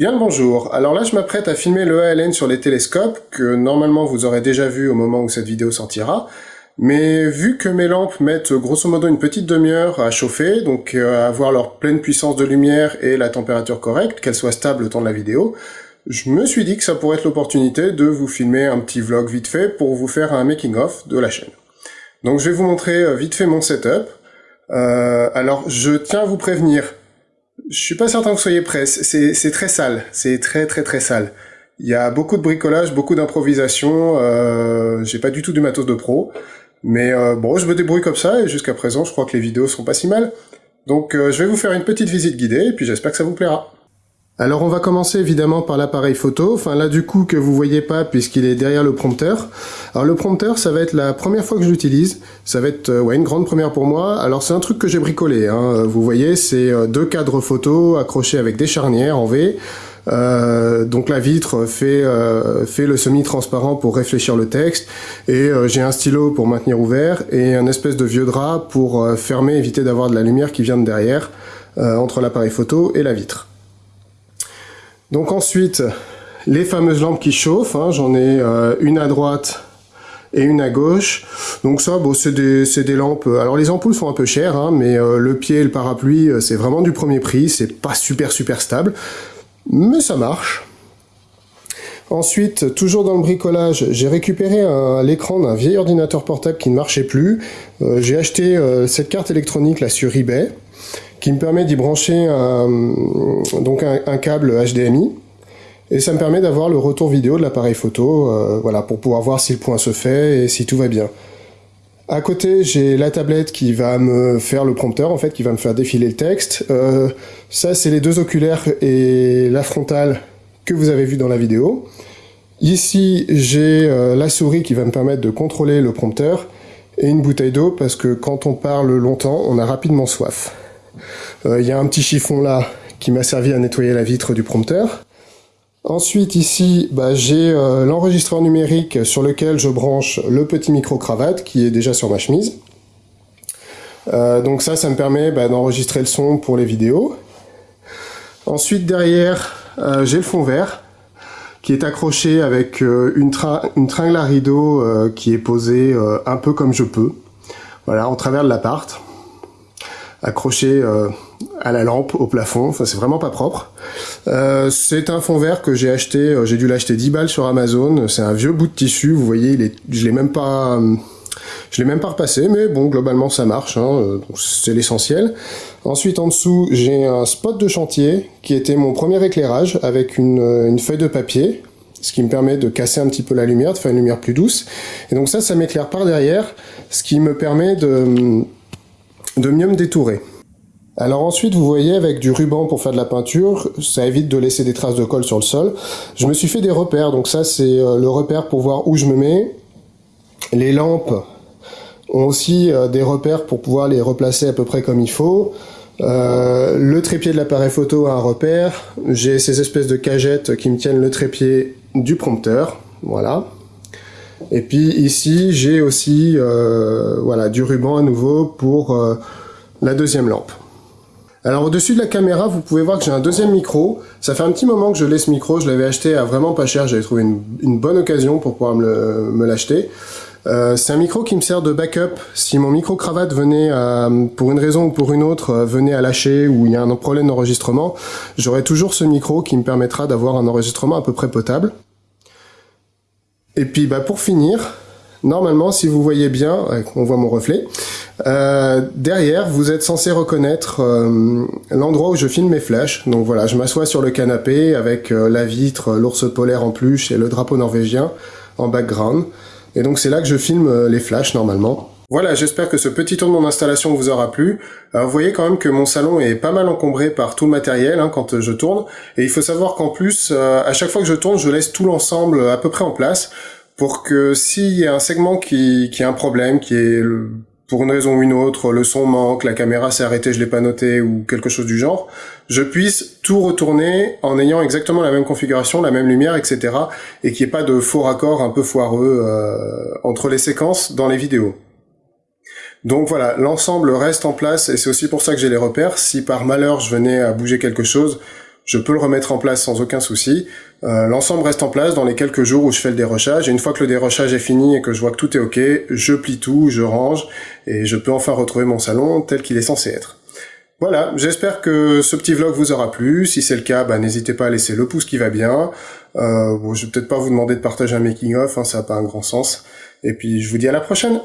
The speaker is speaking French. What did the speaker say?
Bien le bonjour, alors là je m'apprête à filmer le ALN sur les télescopes, que normalement vous aurez déjà vu au moment où cette vidéo sortira, mais vu que mes lampes mettent grosso modo une petite demi-heure à chauffer, donc euh, à avoir leur pleine puissance de lumière et la température correcte, qu'elle soit stable le temps de la vidéo, je me suis dit que ça pourrait être l'opportunité de vous filmer un petit vlog vite fait pour vous faire un making-of de la chaîne. Donc je vais vous montrer euh, vite fait mon setup. Euh, alors je tiens à vous prévenir, je suis pas certain que vous soyez prêts. C'est très sale. C'est très très très sale. Il y a beaucoup de bricolage, beaucoup d'improvisation. Euh, J'ai pas du tout du matos de pro. Mais euh, bon, je me débrouille comme ça et jusqu'à présent, je crois que les vidéos sont pas si mal. Donc euh, je vais vous faire une petite visite guidée et puis j'espère que ça vous plaira. Alors on va commencer évidemment par l'appareil photo, enfin là du coup que vous voyez pas puisqu'il est derrière le prompteur. Alors le prompteur ça va être la première fois que je l'utilise, ça va être euh, ouais, une grande première pour moi. Alors c'est un truc que j'ai bricolé, hein. vous voyez c'est euh, deux cadres photo accrochés avec des charnières en V. Euh, donc la vitre fait, fait le semi-transparent pour réfléchir le texte et j'ai un stylo pour maintenir ouvert et un espèce de vieux drap pour fermer, éviter d'avoir de la lumière qui vient de derrière entre l'appareil photo et la vitre. Donc ensuite, les fameuses lampes qui chauffent, hein, j'en ai euh, une à droite et une à gauche. Donc ça, bon, c'est des, lampes... Alors les ampoules sont un peu chères, hein, mais euh, le pied et le parapluie, euh, c'est vraiment du premier prix, c'est pas super super stable, mais ça marche. Ensuite, toujours dans le bricolage, j'ai récupéré l'écran d'un vieil ordinateur portable qui ne marchait plus. j'ai acheté cette carte électronique là sur eBay qui me permet d'y brancher un, donc un, câble HDMI. Et ça me permet d'avoir le retour vidéo de l'appareil photo, euh, voilà, pour pouvoir voir si le point se fait et si tout va bien. À côté, j'ai la tablette qui va me faire le prompteur, en fait, qui va me faire défiler le texte. Euh, ça, c'est les deux oculaires et la frontale que vous avez vu dans la vidéo. Ici, j'ai euh, la souris qui va me permettre de contrôler le prompteur et une bouteille d'eau parce que quand on parle longtemps, on a rapidement soif. Euh, il y a un petit chiffon là qui m'a servi à nettoyer la vitre du prompteur. Ensuite ici, bah, j'ai euh, l'enregistreur numérique sur lequel je branche le petit micro-cravate qui est déjà sur ma chemise. Euh, donc ça, ça me permet bah, d'enregistrer le son pour les vidéos. Ensuite derrière, j'ai le fond vert qui est accroché avec une, tringle à rideau qui est posée un peu comme je peux, voilà, en travers de l'appart accroché euh, à la lampe, au plafond, enfin c'est vraiment pas propre. Euh, c'est un fond vert que j'ai acheté, euh, j'ai dû l'acheter 10 balles sur Amazon, c'est un vieux bout de tissu, vous voyez, il est, je l'ai même pas... Je l'ai même pas repassé, mais bon, globalement ça marche, hein, c'est l'essentiel. Ensuite, en dessous, j'ai un spot de chantier qui était mon premier éclairage avec une, une, feuille de papier, ce qui me permet de casser un petit peu la lumière, de faire une lumière plus douce. Et donc ça, ça m'éclaire par derrière, ce qui me permet de de mieux me détourer. Alors ensuite, vous voyez, avec du ruban pour faire de la peinture, ça évite de laisser des traces de colle sur le sol. Je me suis fait des repères, donc ça c'est euh, le repère pour voir où je me mets. Les lampes ont aussi euh, des repères pour pouvoir les replacer à peu près comme il faut. Euh, le trépied de l'appareil photo a un repère. J'ai ces espèces de cagettes qui me tiennent le trépied du prompteur. Voilà. Et puis ici, j'ai aussi euh, voilà, du ruban à nouveau pour euh, la deuxième lampe. Alors au-dessus de la caméra, vous pouvez voir que j'ai un deuxième micro. Ça fait un petit moment que je l'ai ce micro, je l'avais acheté à vraiment pas cher, j'avais trouvé une, bonne occasion pour pouvoir me l'acheter. Euh, c'est un micro qui me sert de backup. Si mon micro-cravate venait, à, pour une raison ou pour une autre, venait à lâcher ou il y a un problème d'enregistrement, j'aurai toujours ce micro qui me permettra d'avoir un enregistrement à peu près potable. Et puis bah, pour finir, normalement, si vous voyez bien, on voit mon reflet, euh, derrière, vous êtes censé reconnaître euh, l'endroit où je filme mes flashs. Donc voilà, je m'assois sur le canapé avec euh, la vitre, l'ours polaire en plus et le drapeau norvégien en background. Et donc c'est là que je filme les flashs normalement. Voilà, j'espère que ce petit tour de mon installation vous aura plu. vous voyez quand même que mon salon est pas mal encombré par tout le matériel hein, quand je tourne. Et il faut savoir qu'en plus, à chaque fois que je tourne, je laisse tout l'ensemble à peu près en place pour que s'il y a un segment qui, qui a un problème, qui est pour une raison ou une autre, le son manque, la caméra s'est arrêtée, je l'ai pas noté ou quelque chose du genre, je puisse tout retourner en ayant exactement la même configuration, la même lumière, etc. et qu'il n'y ait pas de faux raccords un peu foireux euh, entre les séquences dans les vidéos. Donc voilà, l'ensemble reste en place et c'est aussi pour ça que j'ai les repères. Si par malheur je venais à bouger quelque chose, je peux le remettre en place sans aucun souci. Euh, L'ensemble reste en place dans les quelques jours où je fais le dérochage. Et une fois que le dérochage est fini et que je vois que tout est OK, je plie tout, je range et je peux enfin retrouver mon salon tel qu'il est censé être. Voilà, j'espère que ce petit vlog vous aura plu. Si c'est le cas, bah, n'hésitez pas à laisser le pouce qui va bien. Euh, bon, je vais peut-être pas vous demander de partager un making-of, hein, ça n'a pas un grand sens. Et puis je vous dis à la prochaine